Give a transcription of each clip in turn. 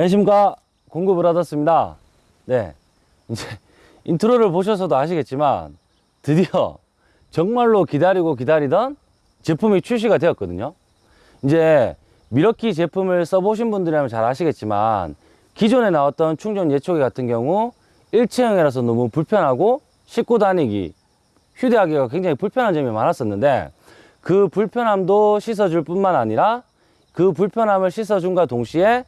안녕하십니까 받았습니다. 네. 이제 intro를 보셔서도 아시겠지만 드디어 정말로 기다리고 기다리던 제품이 출시가 되었거든요. 이제 밀워키 제품을 써보신 분들이라면 잘 아시겠지만 기존에 나왔던 충전 예초기 같은 경우 일체형이라서 너무 불편하고 싣고 다니기 휴대하기가 굉장히 불편한 점이 많았었는데 그 불편함도 씻어줄 뿐만 아니라 그 불편함을 씻어준과 동시에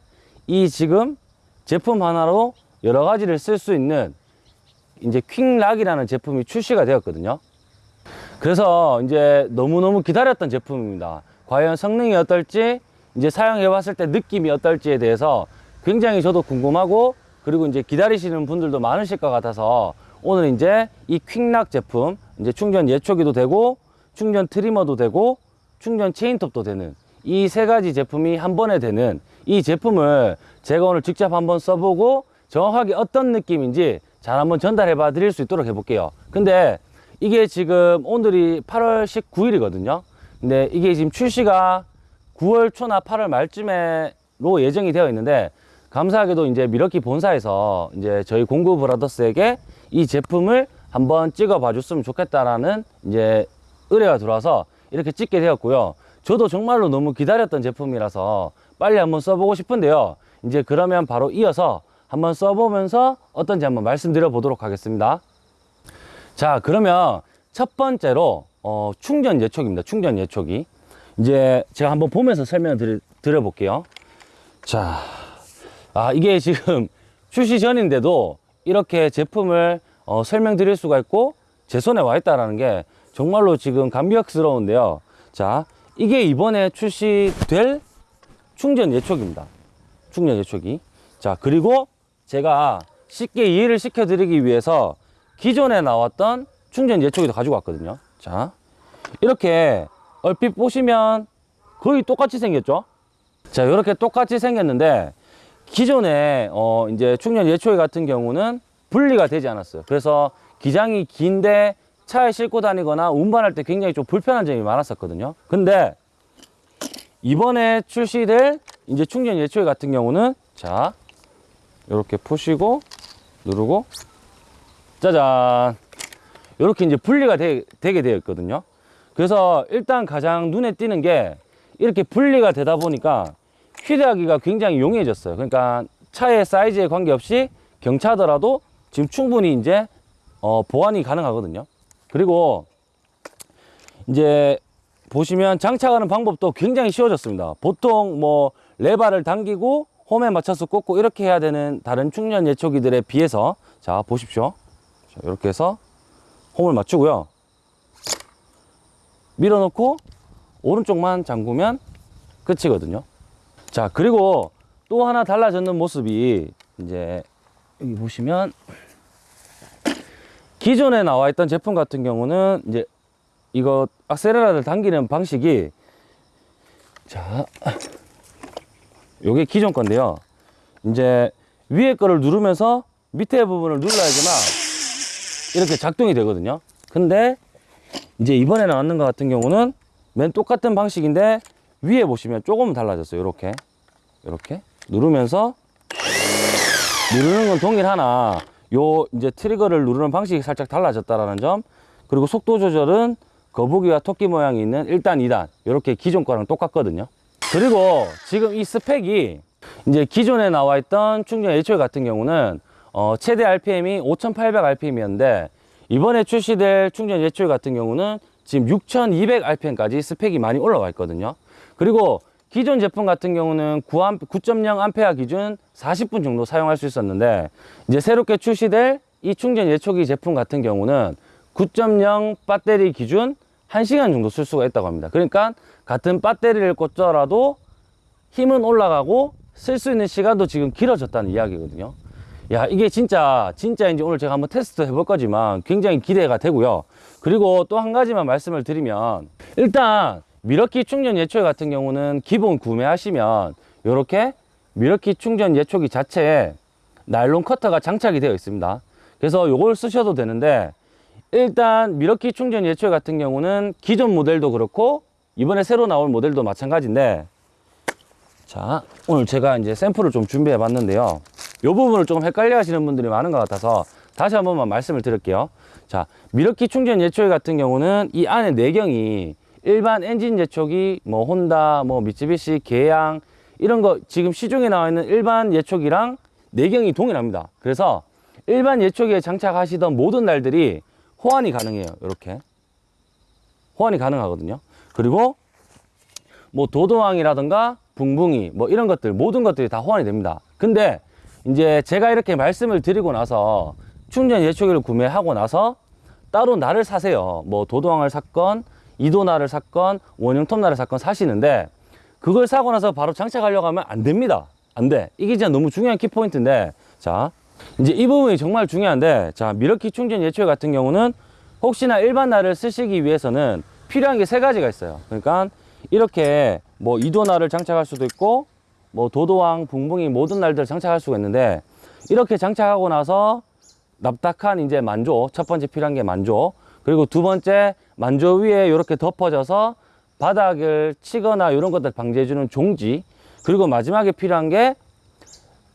이 지금 제품 하나로 여러 가지를 쓸 수 있는 이제 퀵락이라는 제품이 출시가 되었거든요. 그래서 이제 너무너무 기다렸던 제품입니다. 과연 성능이 어떨지, 이제 사용해 봤을 때 느낌이 어떨지에 대해서 굉장히 저도 궁금하고 그리고 이제 기다리시는 분들도 많으실 것 같아서 오늘 이제 이 퀵락 제품, 이제 충전 예초기도 되고 충전 트리머도 되고 충전 체인톱도 되는 이 세 가지 제품이 한 번에 되는 이 제품을 제가 오늘 직접 한번 써보고 정확하게 어떤 느낌인지 잘 한번 전달해 봐 드릴 수 있도록 해볼게요. 근데 이게 지금 오늘이 8월 19일이거든요. 근데 이게 지금 출시가 9월 초나 8월 말쯤에로 예정이 되어 있는데 감사하게도 이제 미러키 본사에서 이제 저희 공구 브라더스에게 이 제품을 한번 찍어 봐 줬으면 좋겠다라는 이제 의뢰가 들어와서 이렇게 찍게 되었고요. 저도 정말로 너무 기다렸던 제품이라서 빨리 한번 써보고 싶은데요. 이제 그러면 바로 이어서 한번 써보면서 어떤지 한번 말씀드려 보도록 하겠습니다. 자, 그러면 첫 번째로 어, 충전 예초기입니다. 충전 예초기. 이제 제가 한번 보면서 설명을 드려, 드려 볼게요. 자, 아, 이게 지금 출시 전인데도 이렇게 제품을 어, 설명드릴 수가 있고 제 손에 와 있다라는 게 정말로 지금 감격스러운데요. 자, 이게 이번에 출시될 충전 예초기입니다. 충전 예초기. 자, 그리고 제가 쉽게 이해를 시켜 드리기 위해서 기존에 나왔던 충전 예초기도 가지고 왔거든요. 자, 이렇게 얼핏 보시면 거의 똑같이 생겼죠? 자, 이렇게 똑같이 생겼는데 기존에 어 이제 충전 예초기 같은 경우는 분리가 되지 않았어요. 그래서 기장이 긴데 차에 싣고 다니거나 운반할 때 굉장히 좀 불편한 점이 많았었거든요. 근데 이번에 출시될 이제 충전 예초기 같은 경우는 자 이렇게 푸시고 누르고 짜잔 이렇게 이제 분리가 되, 게 되어 있거든요. 그래서 일단 가장 눈에 띄는 게 이렇게 분리가 되다 보니까 휴대하기가 굉장히 용이해졌어요. 그러니까 차의 사이즈에 관계없이 경차더라도 지금 충분히 이제 어, 보완이 가능하거든요. 그리고 이제 보시면 장착하는 방법도 굉장히 쉬워졌습니다. 보통 뭐 레바를 당기고 홈에 맞춰서 꽂고 이렇게 해야 되는 다른 충전 예초기들에 비해서 자 보십시오. 자, 이렇게 해서 홈을 맞추고요. 밀어놓고 오른쪽만 잠그면 끝이거든요. 자 그리고 또 하나 달라졌는 모습이 이제 여기 보시면 기존에 나와 있던 제품 같은 경우는 이제 이거 악셀레라를 당기는 방식이 자 요게 기존 건데요. 이제 위에 거를 누르면서 밑에 부분을 눌러야지만 이렇게 작동이 되거든요. 근데 이제 이번에 나왔는 것 같은 경우는 맨 똑같은 방식인데 위에 보시면 조금 달라졌어요. 이렇게. 이렇게 누르면서 누르는 건 동일하나 요 이제 트리거를 누르는 방식이 살짝 달라졌다라는 점. 그리고 속도 조절은 거북이와 토끼 모양이 있는 1단, 2단 이렇게 기존 거랑 똑같거든요. 그리고 지금 이 스펙이 이제 기존에 나와 있던 충전 H 같은 경우는 어, 최대 RPM이 5800 RPM이었는데 이번에 출시될 충전 H 같은 경우는 지금 6200 RPM까지 스펙이 많이 올라와 있거든요. 그리고 기존 제품 같은 경우는 9.0 암페어 기준 40분 정도 사용할 수 있었는데 이제 새롭게 출시될 이 충전 예초기 제품 같은 경우는 9.0 배터리 기준 1시간 정도 쓸 수가 있다고 합니다. 그러니까 같은 배터리를 꽂더라도 힘은 올라가고 쓸 수 있는 시간도 지금 길어졌다는 이야기거든요. 야, 이게 진짜, 진짜인지 오늘 제가 한번 테스트 해볼 거지만 굉장히 기대가 되고요. 그리고 또 한 가지만 말씀을 드리면 일단 밀워키 충전 예초기 같은 경우는 기본 구매하시면 이렇게 밀워키 충전 예초기 자체에 나일론 커터가 장착이 되어 있습니다. 그래서 이걸 쓰셔도 되는데 일단 미러키 충전 예초기 같은 경우는 기존 모델도 그렇고 이번에 새로 나올 모델도 마찬가지인데 자, 오늘 제가 이제 샘플을 좀 준비해 봤는데요. 이 부분을 좀 헷갈려 하시는 분들이 많은 것 같아서 다시 한 번만 말씀을 드릴게요. 자, 미러키 충전 예초기 같은 경우는 이 안에 내경이 일반 엔진 예초기, 뭐 혼다, 뭐 미쓰비시, 계양 이런 거 지금 시중에 나와 있는 일반 예초기랑 내경이 동일합니다. 그래서 일반 예초기에 장착하시던 모든 날들이 호환이 가능해요. 이렇게 호환이 가능하거든요. 그리고 뭐 도도왕이라든가 붕붕이 뭐 이런 것들 모든 것들이 다 호환이 됩니다. 근데 이제 제가 이렇게 말씀을 드리고 나서 충전 예초기를 구매하고 나서 따로 날을 사세요. 뭐 도도왕을 샀건 이도날을 샀건 원형톱날을 샀건 사시는데 그걸 사고 나서 바로 장착하려고 하면 안 됩니다. 안 돼. 이게 진짜 너무 중요한 키포인트인데 자 이제 이 부분이 정말 중요한데 자 미러키 충전 예초기 같은 경우는 혹시나 일반 날을 쓰시기 위해서는 필요한 게 세 가지가 있어요. 그러니까 이렇게 뭐 이도날을 장착할 수도 있고 뭐 도도왕, 붕붕이 모든 날들을 장착할 수가 있는데 이렇게 장착하고 나서 납작한 이제 만조 첫 번째 필요한 게 만조 그리고 두 번째 만조 위에 이렇게 덮어져서 바닥을 치거나 이런 것들 방지해주는 종지 그리고 마지막에 필요한 게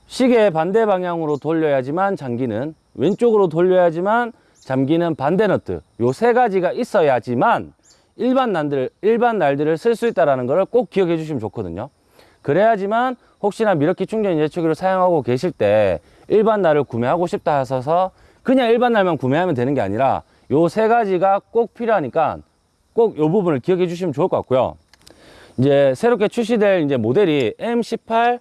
시계 반대 방향으로 돌려야지만 잠기는 왼쪽으로 돌려야지만 잠기는 반대 너트 요 세 가지가 있어야지만 일반 날들 일반 날들을 쓸 수 있다라는 것을 꼭 기억해 주시면 좋거든요. 그래야지만 혹시나 미러키 충전 예초기를 사용하고 계실 때 일반 날을 구매하고 싶다 하셔서 그냥 일반 날만 구매하면 되는 게 아니라 요 세 가지가 꼭 필요하니까 꼭 요 부분을 기억해 주시면 좋을 것 같고요. 이제 새롭게 출시될 이제 모델이 M18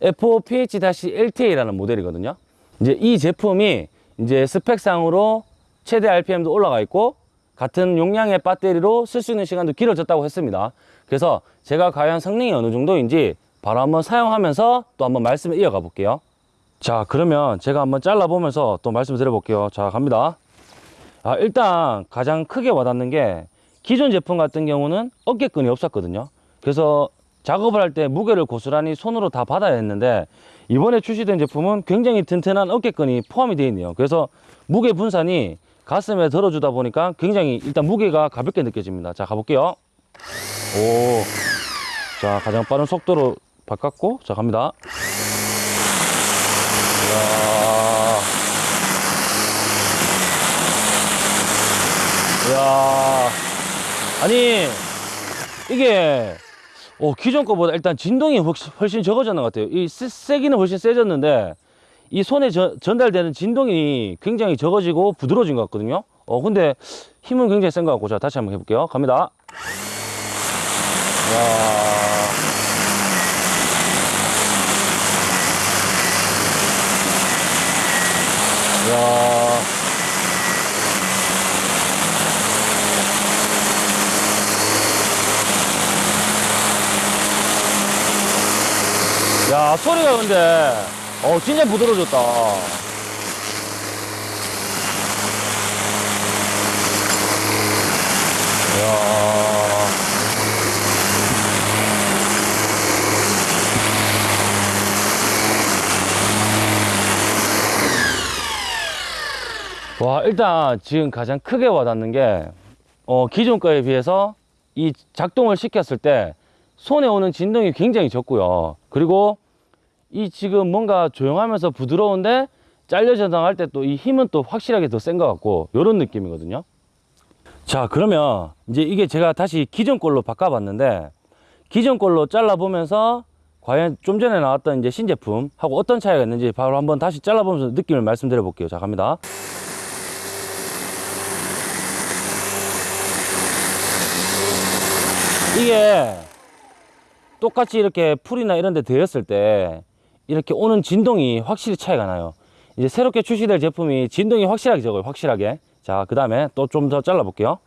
FOPH-LTA라는 모델이거든요. 이제 이 제품이 이제 스펙상으로 최대 RPM도 올라가 있고 같은 용량의 배터리로 쓸 수 있는 시간도 길어졌다고 했습니다. 그래서 제가 과연 성능이 어느 정도인지 바로 한번 사용하면서 또 한번 말씀을 이어가 볼게요. 자, 그러면 제가 한번 잘라 보면서 또 말씀 드려 볼게요. 자, 갑니다. 아, 일단 가장 크게 와닿는 게 기존 제품 같은 경우는 어깨끈이 없었거든요. 그래서 작업을 할 때 무게를 고스란히 손으로 다 받아야 했는데 이번에 출시된 제품은 굉장히 튼튼한 어깨끈이 포함이 되어 있네요. 그래서 무게 분산이 가슴에 들어주다 보니까 굉장히 일단 무게가 가볍게 느껴집니다. 자, 가볼게요. 오. 자, 가장 빠른 속도로 바꿨고, 자, 갑니다. 이야. 아니, 이게, 어, 기존 거보다 일단 진동이 훨씬, 적어졌는 것 같아요. 이 세, 세기는 훨씬 세졌는데, 이 손에 저- 전달되는 진동이 굉장히 적어지고 부드러워진 것 같거든요. 어, 근데 힘은 굉장히 센 것 같고, 자, 다시 한번 해볼게요. 갑니다. 이야. 이야. 야, 소리가 근데, 어, 진짜 부드러워졌다. 이야. 와, 일단 지금 가장 크게 와닿는 게, 어, 기존 거에 비해서 이 작동을 시켰을 때 손에 오는 진동이 굉장히 적고요. 그리고 이 지금 뭔가 조용하면서 부드러운데 잘려 전당할 때 또 이 힘은 또 확실하게 더 센 것 같고 요런 느낌이거든요. 자, 그러면 이제 이게 제가 다시 기존 걸로 바꿔 봤는데 기존 걸로 잘라 보면서 과연 좀 전에 나왔던 이제 신제품하고 어떤 차이가 있는지 바로 한번 다시 잘라 보면서 느낌을 말씀드려 볼게요. 자, 갑니다. 이게 똑같이 이렇게 풀이나 이런 데 되었을 때 이렇게 오는 진동이 확실히 차이가 나요. 이제 새롭게 출시될 제품이 진동이 확실하게 적어요. 확실하게. 자, 그 다음에 또 좀 더 잘라 볼게요.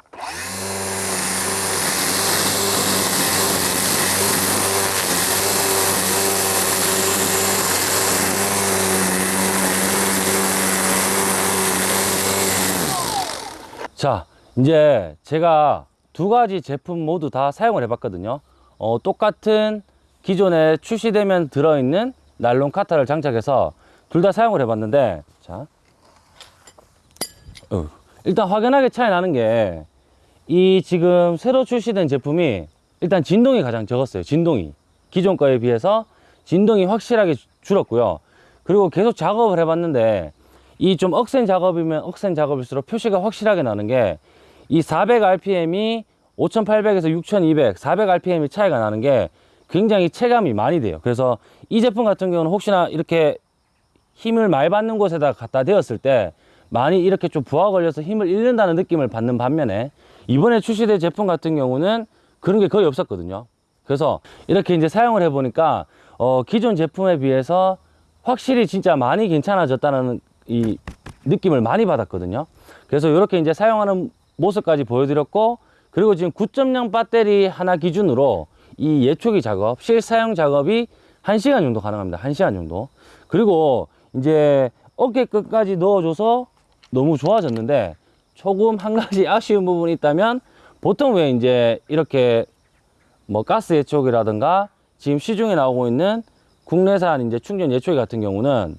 자, 이제 제가 두 가지 제품 모두 다 사용을 해 봤거든요. 어, 똑같은 기존에 출시되면 들어있는 나일론 카타를 장착해서 둘 다 사용을 해봤는데, 자, 어, 일단 확연하게 차이 나는 게 이 지금 새로 출시된 제품이 일단 진동이 가장 적었어요. 진동이. 기존 거에 비해서 진동이 확실하게 주- 줄었고요. 그리고 계속 작업을 해봤는데 이 좀 억센 작업이면 억센 작업일수록 표시가 확실하게 나는 게 이 400rpm이 5800에서 6200, 400rpm이 차이가 나는 게 굉장히 체감이 많이 돼요. 그래서 이 제품 같은 경우는 혹시나 이렇게 힘을 많이 받는 곳에다 갖다 대었을 때 많이 이렇게 좀 부하 걸려서 힘을 잃는다는 느낌을 받는 반면에 이번에 출시된 제품 같은 경우는 그런 게 거의 없었거든요. 그래서 이렇게 이제 사용을 해 보니까 어, 기존 제품에 비해서 확실히 진짜 많이 괜찮아졌다는 이 느낌을 많이 받았거든요. 그래서 이렇게 이제 사용하는 모습까지 보여드렸고 그리고 지금 9.0 배터리 하나 기준으로 이 예초기 작업, 실사용 작업이 1시간 정도 가능합니다. 1시간 정도. 그리고 이제 어깨 끝까지 넣어줘서 너무 좋아졌는데 조금 한 가지 아쉬운 부분이 있다면 보통 왜 이제 이렇게 뭐 가스 예초기라든가 지금 시중에 나오고 있는 국내산 이제 충전 예초기 같은 경우는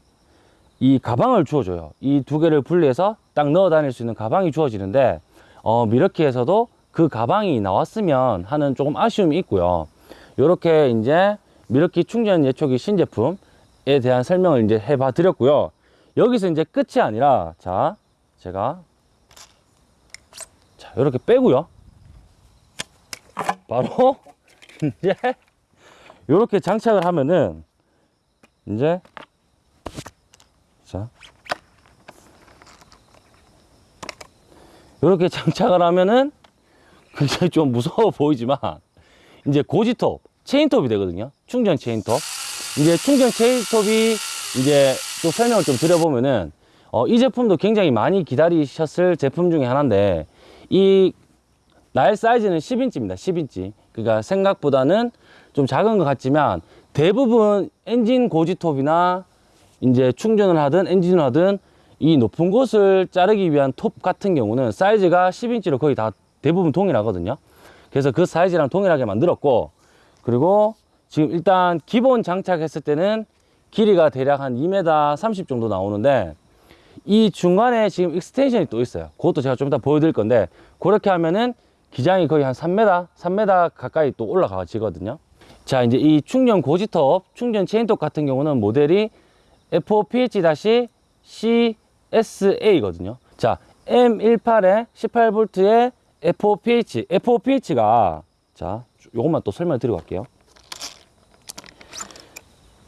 이 가방을 주어줘요. 이 두 개를 분리해서 딱 넣어 다닐 수 있는 가방이 주어지는데 어, 미러키에서도 그 가방이 나왔으면 하는 조금 아쉬움이 있고요. 이렇게 이제 미러키 충전 예초기 신제품에 대한 설명을 이제 해 봐 드렸고요. 여기서 이제 끝이 아니라 자 제가 자 이렇게 빼고요. 바로 이제 이렇게 장착을 하면은 이제 자 이렇게 장착을 하면은 굉장히 좀 무서워 보이지만 이제 고지톱 체인톱이 되거든요. 충전 체인톱. 이제 충전 체인톱이 이제 또 설명을 좀 드려보면은 어, 이 제품도 굉장히 많이 기다리셨을 제품 중에 하나인데 이 나일 사이즈는 10인치입니다. 10인치. 그러니까 생각보다는 좀 작은 것 같지만 대부분 엔진 고지톱이나 이제 충전을 하든 엔진을 하든 이 높은 곳을 자르기 위한 톱 같은 경우는 사이즈가 10인치로 거의 다 대부분 동일하거든요. 그래서 그 사이즈랑 동일하게 만들었고 그리고 지금 일단 기본 장착했을 때는 길이가 대략 한 2m 30 정도 나오는데 이 중간에 지금 extension이 또 있어요. 그것도 제가 좀 이따 보여드릴 건데 그렇게 하면은 기장이 거의 한 3m, 3m 가까이 또 올라가지거든요. 자, 이제 이 충전 고지톱, 충전 체인톱 같은 경우는 모델이 FOPH-CSA거든요. 자, M18에 18V에 FOPH. FOPH가 자, 요것만 또 설명드리고 갈게요.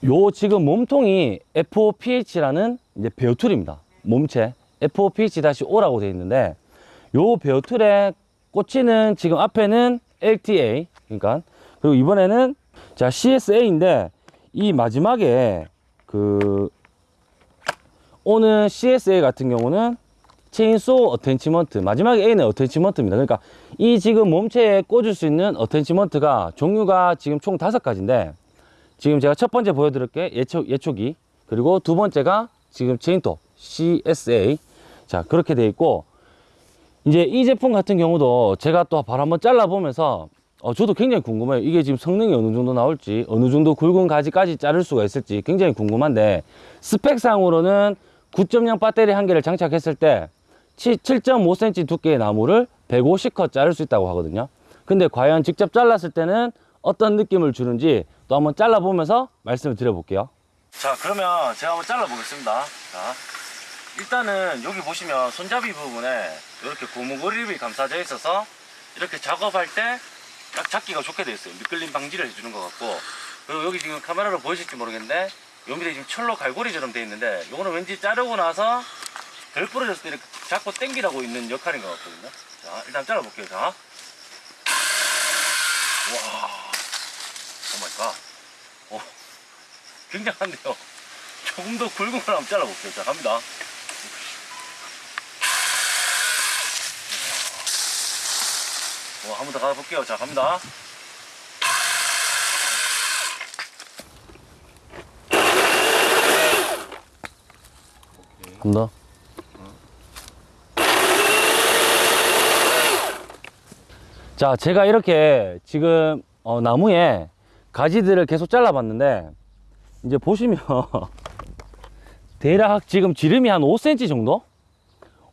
요 지금 몸통이 FOPH라는 이제 bare tool입니다. 몸체 FOPH-O라고 되어 있는데 요 bare tool에 꽂히는 지금 앞에는 LTA 그러니까 그리고 이번에는 자 CSA인데 이 마지막에 그 오는 CSA 같은 경우는 chainsaw attachment 마지막에 A는 attachment입니다. 그러니까 이 지금 몸체에 꽂을 수 있는 attachment가 종류가 지금 총 다섯 가지인데 지금 제가 첫 번째 보여드릴 게 예초, 예초기 그리고 두 번째가 지금 체인톱 CSA 자 그렇게 돼 있고 이제 이 제품 같은 경우도 제가 또 바로 한번 잘라 보면서 어, 저도 굉장히 궁금해요 이게 지금 성능이 어느 정도 나올지 어느 정도 굵은 가지까지 자를 수가 있을지 굉장히 궁금한데 스펙상으로는 9.0 배터리 한 개를 장착했을 때 7.5cm 두께의 나무를 150컷 자를 수 있다고 하거든요. 근데 과연 직접 잘랐을 때는 어떤 느낌을 주는지 또 한번 잘라보면서 말씀을 드려볼게요. 자 그러면 제가 한번 잘라보겠습니다. 자 일단은 여기 보시면 손잡이 부분에 이렇게 고무 그립이 감싸져 있어서 이렇게 작업할 때 딱 잡기가 좋게 되어 있어요. 미끌림 방지를 해주는 것 같고. 그리고 여기 지금 카메라로 보이실지 모르겠는데 요 밑에 지금 철로 갈고리처럼 되어 있는데 요거는 왠지 자르고 나서 덜 부러졌을 때 이렇게 잡고 당기라고 있는 역할인 것 같거든요 자 일단 잘라볼게요 자 와, oh my god. 어, 굉장한데요. 조금 더 굵은 걸 한번 잘라볼게요. 자, 갑니다. 어, 한번 더 가볼게요. 자, 갑니다. 한 더. 자, 제가 이렇게 지금 어, 나무에 가지들을 계속 잘라 봤는데 이제 보시면 대략 지금 지름이 한 5cm 정도?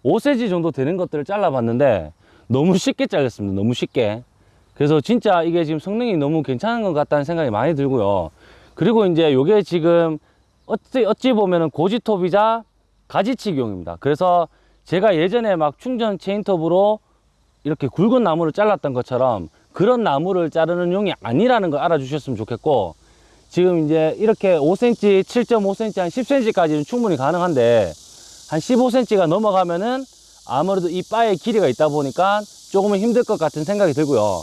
5cm 정도 되는 것들을 잘라 봤는데 너무 쉽게 잘렸습니다. 너무 쉽게. 그래서 진짜 이게 지금 성능이 너무 괜찮은 것 같다는 생각이 많이 들고요. 그리고 이제 요게 지금 어찌, 어찌 보면은 고지톱이자 가지치기용입니다. 그래서 제가 예전에 막 충전 체인톱으로 이렇게 굵은 나무를 잘랐던 것처럼 그런 나무를 자르는 용이 아니라는 걸 알아주셨으면 좋겠고 지금 이제 이렇게 5cm, 7.5cm, 한 10cm까지는 충분히 가능한데 한 15cm가 넘어가면은 아무래도 이 바의 길이가 있다 보니까 조금은 힘들 것 같은 생각이 들고요.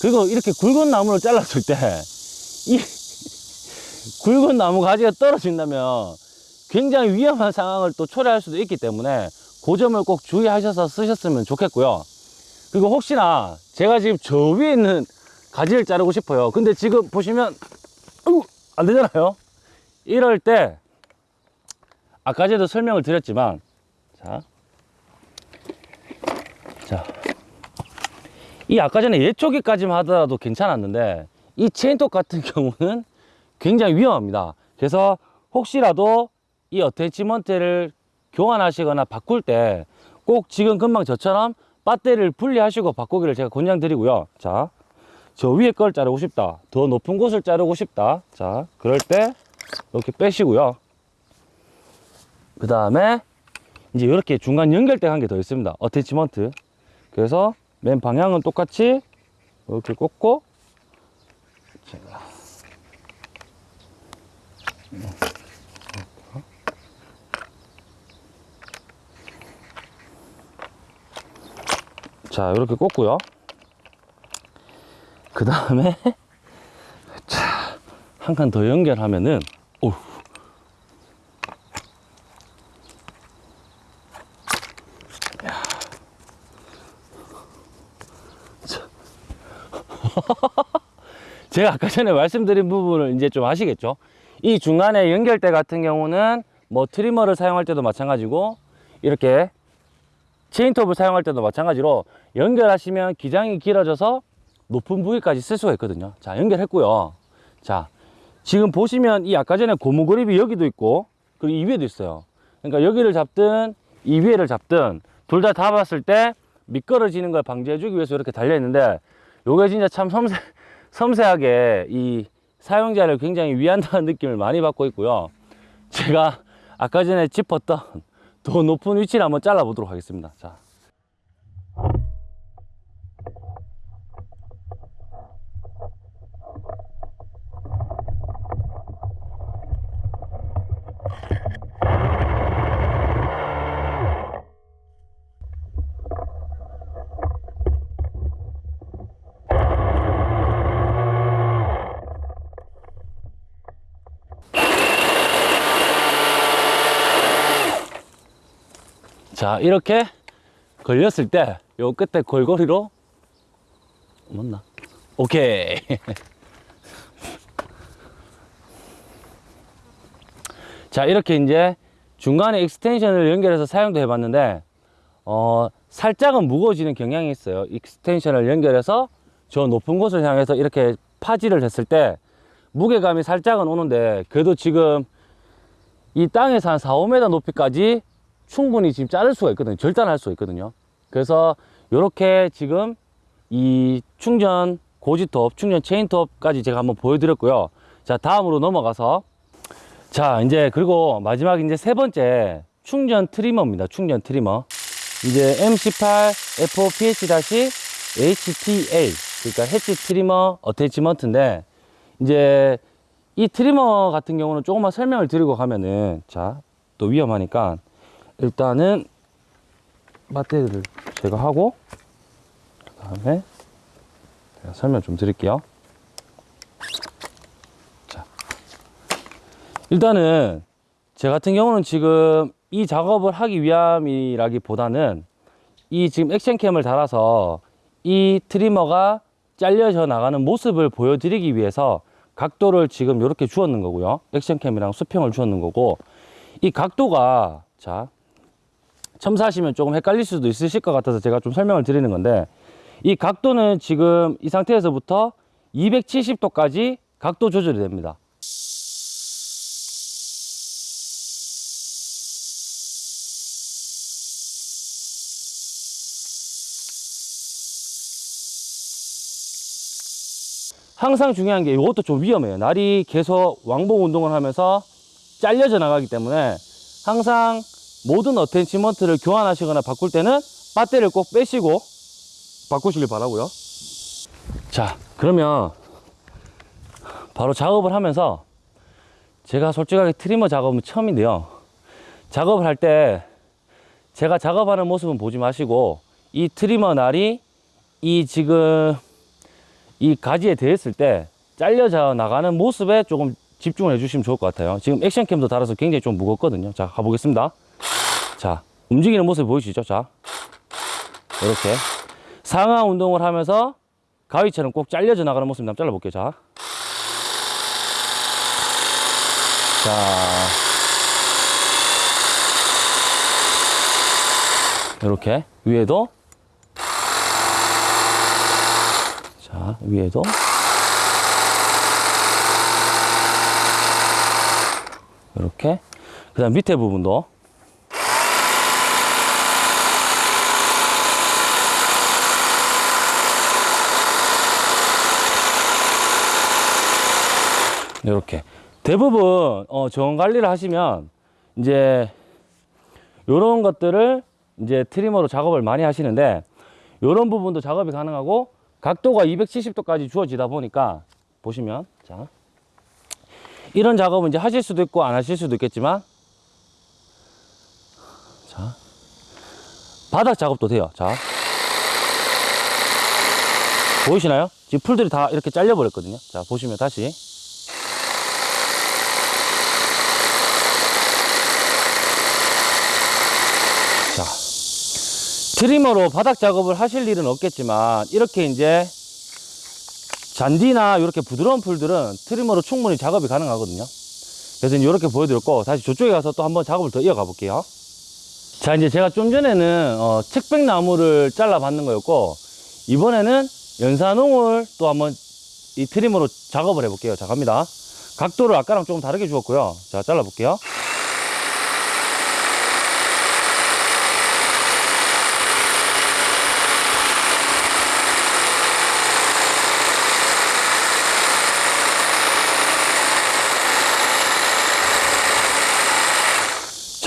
그리고 이렇게 굵은 나무를 잘랐을 때 이 굵은 나무 가지가 떨어진다면 굉장히 위험한 상황을 또 초래할 수도 있기 때문에 그 점을 꼭 주의하셔서 쓰셨으면 좋겠고요. 그리고 혹시나 제가 지금 저 위에 있는 가지를 자르고 싶어요. 근데 지금 보시면 안 되잖아요. 이럴 때 아까 전에도 설명을 드렸지만 자, 자, 이 아까 전에 예초기까지만 하더라도 괜찮았는데 이 체인톱 같은 경우는 굉장히 위험합니다. 그래서 혹시라도 이 어태치먼트를 교환하시거나 바꿀 때 꼭 지금 금방 저처럼 배터리를 분리하시고 바꾸기를 제가 권장드리고요. 자, 저 위에 걸 자르고 싶다. 더 높은 곳을 자르고 싶다. 자, 그럴 때 이렇게 빼시고요. 그 다음에 이제 이렇게 중간 연결대 한개 더 있습니다. 어태치먼트. 그래서 맨 방향은 똑같이 이렇게 꽂고 제가 자 이렇게 꽂고요. 그 다음에 자한 칸 더 연결하면은 오. 제가 아까 전에 말씀드린 부분을 이제 좀 아시겠죠? 이 중간에 연결대 같은 경우는 뭐 트리머를 사용할 때도 마찬가지고 이렇게 체인톱을 사용할 때도 마찬가지로 연결하시면 기장이 길어져서 높은 부위까지 쓸 수가 있거든요. 자, 연결했고요. 자, 지금 보시면 이 아까 전에 고무 그립이 여기도 있고 그리고 이 위에도 있어요. 그러니까 여기를 잡든 이 위에를 잡든 둘 다 잡았을 때 미끄러지는 걸 방지해 주기 위해서 이렇게 달려 있는데 요게 진짜 참 섬세, 섬세하게 이 사용자를 굉장히 위한다는 느낌을 많이 받고 있고요. 제가 아까 전에 짚었던 더 높은 위치를 한번 잘라 보도록 하겠습니다. 자. 자, 이렇게 걸렸을 때, 요 끝에 갈고리로, 맞나? 오케이. 자, 이렇게 이제 중간에 extension을 연결해서 사용도 해봤는데, 어, 살짝은 무거워지는 경향이 있어요. extension을 연결해서 저 높은 곳을 향해서 이렇게 파지를 했을 때, 무게감이 살짝은 오는데, 그래도 지금 이 땅에서 한 4, 5m 높이까지 충분히 지금 자를 수가 있거든요. 절단할 수가 있거든요. 그래서 이렇게 지금 이 충전 고지톱, 충전 체인톱까지 제가 한번 보여드렸고요. 자, 다음으로 넘어가서 자, 이제 그리고 마지막 이제 세 번째 충전 trimmer입니다. 충전 trimmer. 이제 M18 FOPH-HTA 그러니까 hedge trimmer attachment인데 이제 이 트리머 같은 경우는 조금만 설명을 드리고 가면은 자, 또 위험하니까 일단은 배터리를 제가 하고 그 다음에 제가 설명 좀 드릴게요. 자 일단은 제 같은 경우는 지금 이 작업을 하기 위함이라기보다는 이 지금 액션캠을 달아서 이 트리머가 잘려져 나가는 모습을 보여드리기 위해서 각도를 지금 이렇게 주었는 거고요. 액션캠이랑 수평을 주었는 거고 이 각도가 자 첨사하시면 조금 헷갈릴 수도 있으실 것 같아서 제가 좀 설명을 드리는 건데 이 각도는 지금 이 상태에서부터 270도까지 각도 조절이 됩니다. 항상 중요한 게 이것도 좀 위험해요. 날이 계속 왕복 운동을 하면서 잘려져 나가기 때문에 항상 모든 attachment를 교환하시거나 바꿀 때는 배터리를 꼭 빼시고 바꾸시길 바라고요. 자, 그러면 바로 작업을 하면서 제가 솔직하게 trimmer 작업은 처음인데요. 작업을 할 때 제가 작업하는 모습은 보지 마시고 이 트리머 날이 이 지금 이 가지에 대했을 때 잘려져 나가는 모습에 조금 집중을 해주시면 좋을 것 같아요. 지금 액션캠도 달아서 굉장히 좀 무겁거든요. 자, 가보겠습니다. 자, 움직이는 모습 보이시죠? 자, 이렇게 상하 운동을 하면서 가위처럼 꼭 잘려져 나가는 모습 한번 잘라볼게요. 자, 자, 이렇게 위에도 자, 위에도 이렇게. 그 다음 밑에 부분도. 이렇게. 대부분 어, 정원 관리를 하시면 이제 요런 것들을 이제 트리머로 작업을 많이 하시는데 요런 부분도 작업이 가능하고 각도가 270도까지 주어지다 보니까 보시면 자 이런 작업은 이제 하실 수도 있고 안 하실 수도 있겠지만. 자. 바닥 작업도 돼요. 자. 보이시나요? 지금 풀들이 다 이렇게 잘려 버렸거든요. 자 보시면 다시. 자. 트리머로 바닥 작업을 하실 일은 없겠지만 이렇게 이제 잔디나 이렇게 부드러운 풀들은 트리머로 충분히 작업이 가능하거든요. 그래서 이렇게 보여드렸고 다시 저쪽에 가서 또 한번 작업을 더 이어가 볼게요. 자 이제 제가 좀 전에는 어, 측백나무를 잘라 받는 거였고 이번에는 연산홍을 또 한번 이 트리머로 작업을 해 볼게요. 자 갑니다. 각도를 아까랑 조금 다르게 주었고요. 자 잘라 볼게요.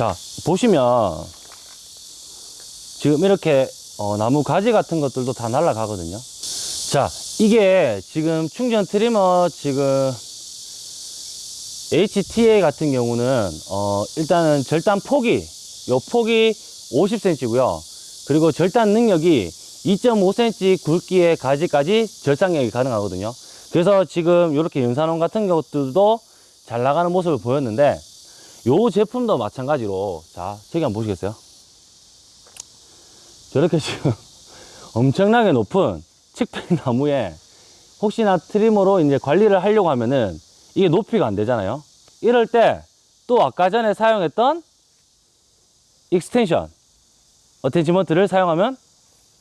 자 보시면 지금 이렇게 어, 나무 가지 같은 것들도 다 날라가거든요. 자 이게 지금 충전 트리머 지금 HTA 같은 경우는 어, 일단은 절단 폭이 요 폭이 50cm고요. 그리고 절단 능력이 2.5cm 굵기의 가지까지 절상력이 가능하거든요. 그래서 지금 이렇게 연산원 같은 것들도 잘 나가는 모습을 보였는데 요 제품도 마찬가지로 자 저기 한번 보시겠어요? 저렇게 지금 엄청나게 높은 측백나무에 혹시나 trimmer로 이제 관리를 하려고 하면은 이게 높이가 안 되잖아요. 이럴 때 또 아까 전에 사용했던 extension attachment를 사용하면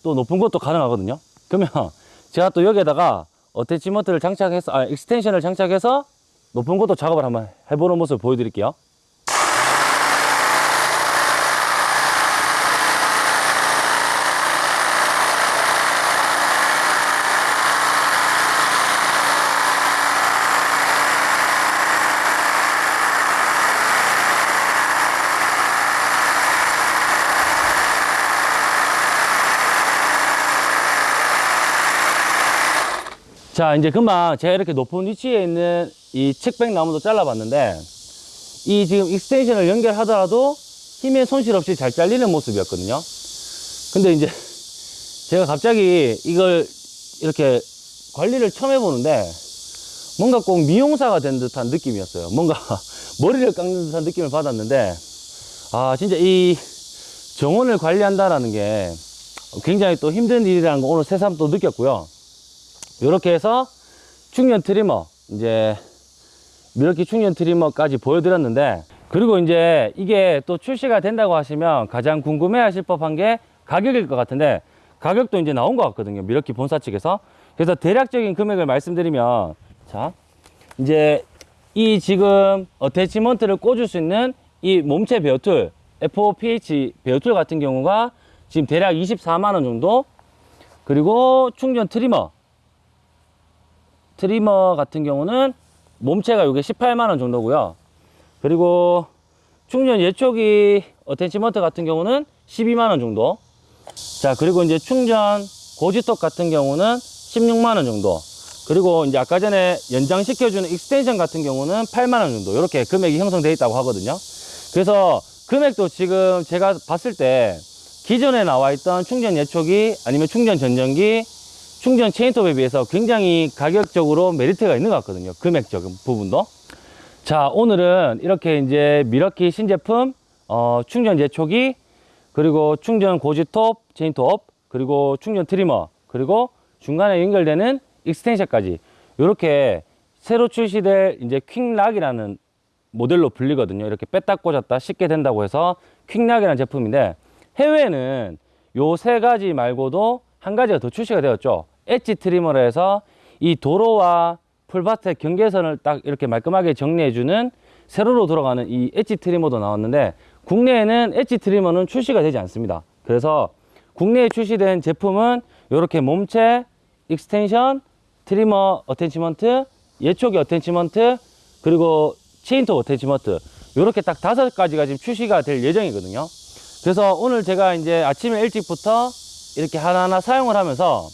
또 높은 것도 가능하거든요. 그러면 제가 또 여기에다가 attachment를 장착해서 아 extension을 장착해서 높은 것도 작업을 한번 해보는 모습을 보여드릴게요 자 이제 금방 제가 이렇게 높은 위치에 있는 이 측백 나무도 잘라봤는데 이 지금 extension을 연결하더라도 힘의 손실 없이 잘 잘리는 모습이었거든요. 근데 이제 제가 갑자기 이걸 이렇게 관리를 처음 해보는데 뭔가 꼭 미용사가 된 듯한 느낌이었어요. 뭔가 머리를 깎는 듯한 느낌을 받았는데 아 진짜 이 정원을 관리한다라는 게 굉장히 또 힘든 일이라는 거 오늘 새삼 또 느꼈고요 이렇게 해서 충전 trimmer 이제 Milwaukee 충전 trimmer까지 보여드렸는데 그리고 이제 이게 또 출시가 된다고 하시면 가장 궁금해 하실 법한 게 가격일 것 같은데 가격도 이제 나온 것 같거든요 Milwaukee 본사 측에서. 그래서 대략적인 금액을 말씀드리면 자 이제 이 지금 attachment를 꽂을 수 있는 이 몸체 bare tool FOPH bare tool 같은 경우가 지금 대략 24만원 정도. 그리고 충전 trimmer trimmer 같은 경우는 몸체가 이게 18만 원 정도고요. 그리고 충전 예초기 attachment 같은 경우는 12만 원 정도. 자, 그리고 이제 충전 고지톱 같은 경우는 16만 원 정도. 그리고 이제 아까 전에 연장시켜주는 extension 같은 경우는 8만 원 정도. 이렇게 금액이 형성되어 있다고 하거든요. 그래서 금액도 지금 제가 봤을 때 기존에 나와 있던 충전 예초기 아니면 충전 전정기 충전 체인톱에 비해서 굉장히 가격적으로 메리트가 있는 것 같거든요. 금액적인 부분도. 자, 오늘은 이렇게 이제 Milwaukee 신제품, 어, 충전 제초기, 그리고 충전 고지톱, 체인톱, 그리고 충전 trimmer, 그리고 중간에 연결되는 extension까지 이렇게 새로 출시될 이제 Quik-Lok이라는 모델로 불리거든요. 이렇게 뺐다 꽂았다 쉽게 된다고 해서 Quik-Lok이라는 제품인데 해외에는 요 세 가지 말고도 한 가지가 더 출시가 되었죠. edge trimmer로 해서 이 도로와 풀밭의 경계선을 딱 이렇게 말끔하게 정리해주는 세로로 돌아가는 이 엣지 트리머도 나왔는데 국내에는 엣지 트리머는 출시가 되지 않습니다. 그래서 국내에 출시된 제품은 이렇게 몸체, extension, trimmer attachment, 예초기 attachment, 그리고 체인톱 attachment 이렇게 딱 다섯 가지가 지금 출시가 될 예정이거든요. 그래서 오늘 제가 이제 아침에 일찍부터 이렇게 하나하나 사용을 하면서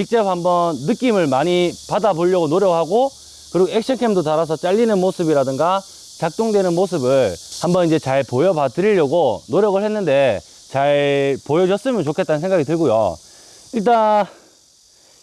직접 한번 느낌을 많이 받아보려고 노력하고 그리고 action cam도 달아서 잘리는 모습이라든가 작동되는 모습을 한번 이제 잘 보여봐 드리려고 노력을 했는데 잘 보여줬으면 좋겠다는 생각이 들고요. 일단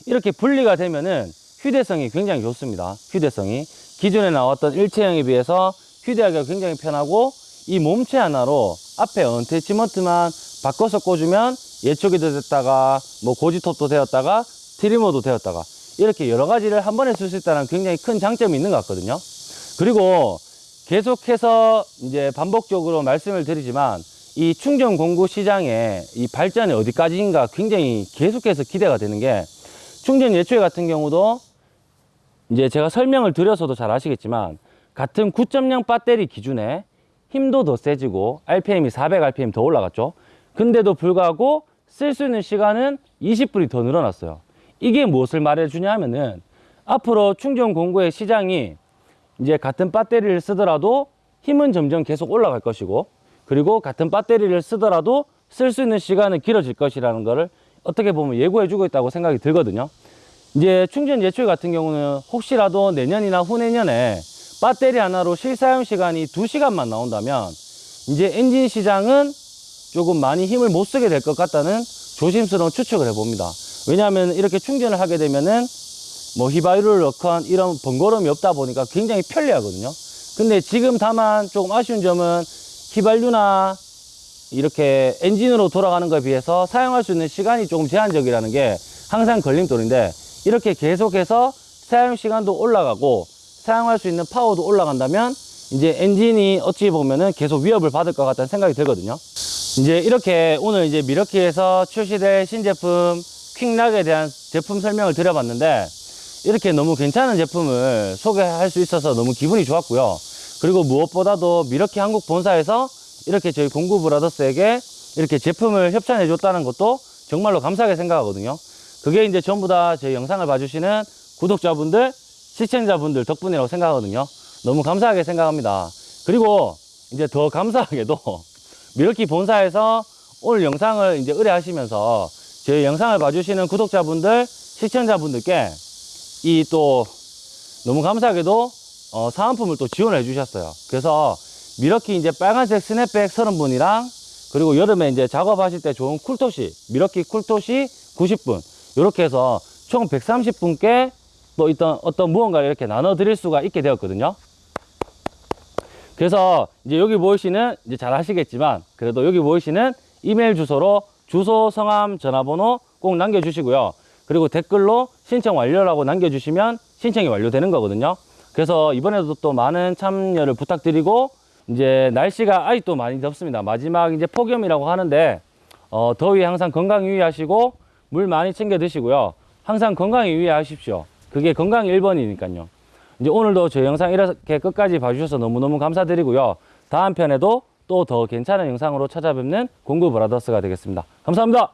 이렇게 분리가 되면은 휴대성이 굉장히 좋습니다. 휴대성이 기존에 나왔던 일체형에 비해서 휴대하기가 굉장히 편하고 이 몸체 하나로 앞에 언태치먼트만 바꿔서 꽂으면 예초기도 됐다가 뭐 고지톱도 되었다가 트리머도 되었다가 이렇게 여러 가지를 한 번에 쓸 수 있다는 굉장히 큰 장점이 있는 것 같거든요. 그리고 계속해서 이제 반복적으로 말씀을 드리지만 이 충전 공구 시장의 이 발전이 어디까지인가 굉장히 계속해서 기대가 되는 게 충전 예초기 같은 경우도 이제 제가 설명을 드려서도 잘 아시겠지만 같은 9.0 배터리 기준에 힘도 더 세지고 RPM이 400 RPM 더 올라갔죠. 근데도 불구하고 쓸 수 있는 시간은 20분이 더 늘어났어요. 이게 무엇을 말해주냐 하면은 앞으로 충전 공구의 시장이 이제 같은 배터리를 쓰더라도 힘은 점점 계속 올라갈 것이고 그리고 같은 배터리를 쓰더라도 쓸 수 있는 시간은 길어질 것이라는 거를 어떻게 보면 예고해 주고 있다고 생각이 들거든요. 이제 충전 예초기 같은 경우는 혹시라도 내년이나 후내년에 배터리 하나로 실사용 시간이 2시간만 나온다면 이제 엔진 시장은 조금 많이 힘을 못 쓰게 될 것 같다는 조심스러운 추측을 해봅니다. 왜냐하면 이렇게 충전을 하게 되면은 뭐 휘발유를 넣건 이런 번거로움이 없다 보니까 굉장히 편리하거든요. 근데 지금 다만 조금 아쉬운 점은 휘발유나 이렇게 엔진으로 돌아가는 것에 비해서 사용할 수 있는 시간이 조금 제한적이라는 게 항상 걸림돌인데 이렇게 계속해서 사용 시간도 올라가고 사용할 수 있는 파워도 올라간다면 이제 엔진이 어찌 보면은 계속 위협을 받을 것 같다는 생각이 들거든요. 이제 이렇게 오늘 이제 미러키에서 출시될 신제품 퀵락에 대한 제품 설명을 드려봤는데 이렇게 너무 괜찮은 제품을 소개할 수 있어서 너무 기분이 좋았고요. 그리고 무엇보다도 미러키 한국 본사에서 이렇게 저희 공구 브라더스에게 이렇게 제품을 협찬해 줬다는 것도 정말로 감사하게 생각하거든요. 그게 이제 전부 다제 영상을 봐주시는 구독자분들, 시청자분들 덕분이라고 생각하거든요. 너무 감사하게 생각합니다. 그리고 이제 더 감사하게도 Milwaukee 본사에서 오늘 영상을 이제 의뢰하시면서 제 영상을 봐주시는 구독자분들, 시청자분들께 이 또 너무 감사하게도 어, 사은품을 또 지원해 주셨어요. 그래서 Milwaukee 이제 빨간색 스냅백 30분이랑 그리고 여름에 이제 작업하실 때 좋은 쿨토시, Milwaukee 쿨토시 90분 이렇게 해서 총 130분께 또 있던 어떤 무언가를 이렇게 나눠 드릴 수가 있게 되었거든요. 그래서 이제 여기 보이시는 이제 잘 아시겠지만 그래도 여기 보이시는 이메일 주소로 주소, 성함, 전화번호 꼭 남겨주시고요. 그리고 댓글로 신청 완료라고 남겨주시면 신청이 완료되는 거거든요. 그래서 이번에도 또 많은 참여를 부탁드리고 이제 날씨가 아직도 많이 덥습니다. 마지막 이제 폭염이라고 하는데 어, 더위 항상 건강 유의하시고 물 많이 챙겨 드시고요. 항상 건강 유의하십시오. 그게 건강 1번이니까요. 이제 오늘도 저 영상 이렇게 끝까지 봐주셔서 너무너무 감사드리고요. 다음 편에도 또 더 괜찮은 영상으로 찾아뵙는 공구 브라더스가 되겠습니다. 감사합니다.